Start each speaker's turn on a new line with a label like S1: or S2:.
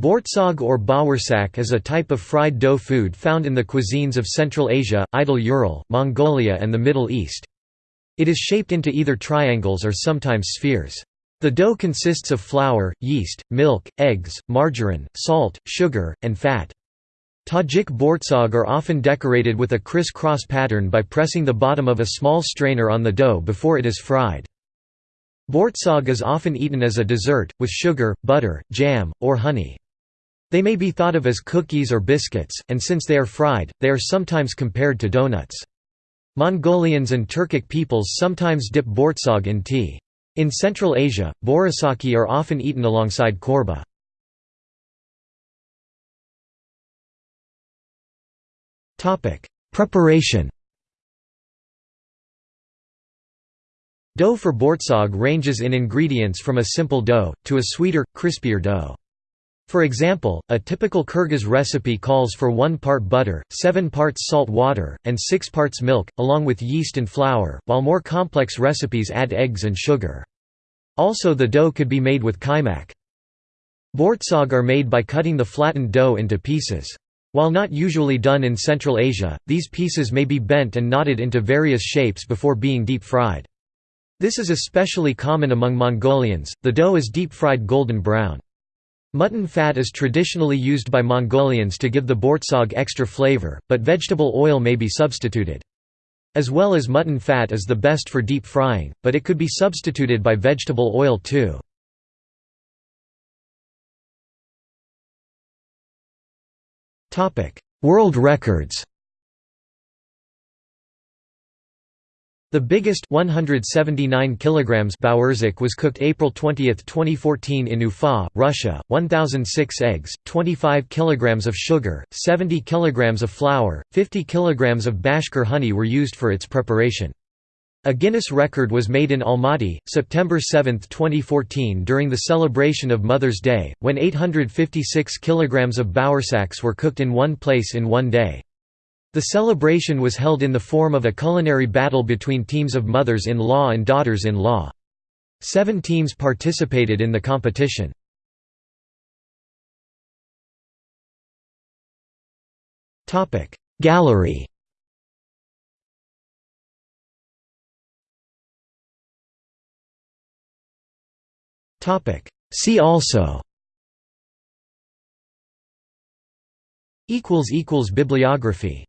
S1: Bortsog or bawarsak is a type of fried dough food found in the cuisines of Central Asia, Idel Ural, Mongolia and the Middle East. It is shaped into either triangles or sometimes spheres. The dough consists of flour, yeast, milk, eggs, margarine, salt, sugar, and fat. Tajik bortsog are often decorated with a criss-cross pattern by pressing the bottom of a small strainer on the dough before it is fried. Bortsog is often eaten as a dessert, with sugar, butter, jam, or honey. They may be thought of as cookies or biscuits, and since they are fried, they are sometimes compared to donuts. Mongolians and Turkic peoples sometimes dip bortsog in tea. In Central Asia, borasaki are often eaten alongside korba. Preparation Dough for bortsog ranges in ingredients from a simple dough, to a sweeter, crispier dough. For example, a typical Kyrgyz recipe calls for 1 part butter, 7 parts salt water, and 6 parts milk, along with yeast and flour, while more complex recipes add eggs and sugar. Also the dough could be made with kaymak. Bortsog are made by cutting the flattened dough into pieces. While not usually done in Central Asia, these pieces may be bent and knotted into various shapes before being deep-fried. This is especially common among Mongolians, the dough is deep-fried golden brown. Mutton fat is traditionally used by Mongolians to give the bortsog extra flavor, but vegetable oil may be substituted. As well as mutton fat is the best for deep frying, but it could be substituted by vegetable oil too. World records The biggest 179 kilograms Bawerzik was cooked April 20, 2014 in Ufa, Russia. 1006 eggs, 25 kilograms of sugar, 70 kilograms of flour, 50 kilograms of Bashkir honey were used for its preparation. A Guinness record was made in Almaty, September 7, 2014 during the celebration of Mother's Day, when 856 kilograms of Bawersaks were cooked in one place in one day. The celebration was held in the form of a culinary battle between teams of mothers-in-law and daughters-in-law. Seven teams participated in the competition. Gallery See also Bibliography